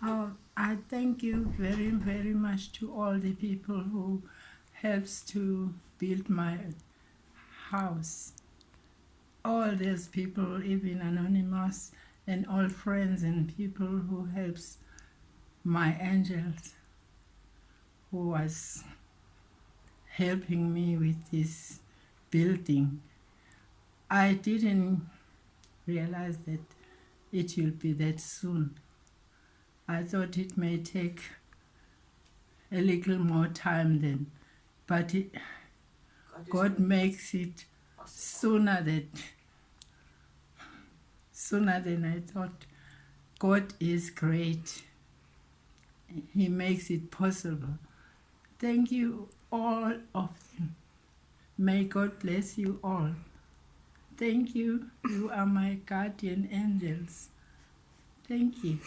Oh, I thank you very, very much to all the people who helps to build my house. All these people, even anonymous, and all friends and people who helps my angels, who was helping me with this building. I didn't realize that it will be that soon. I thought it may take a little more time then, but it, God makes it sooner than sooner than I thought. God is great. He makes it possible. Thank you, all of you. May God bless you all. Thank you. You are my guardian angels. Thank you.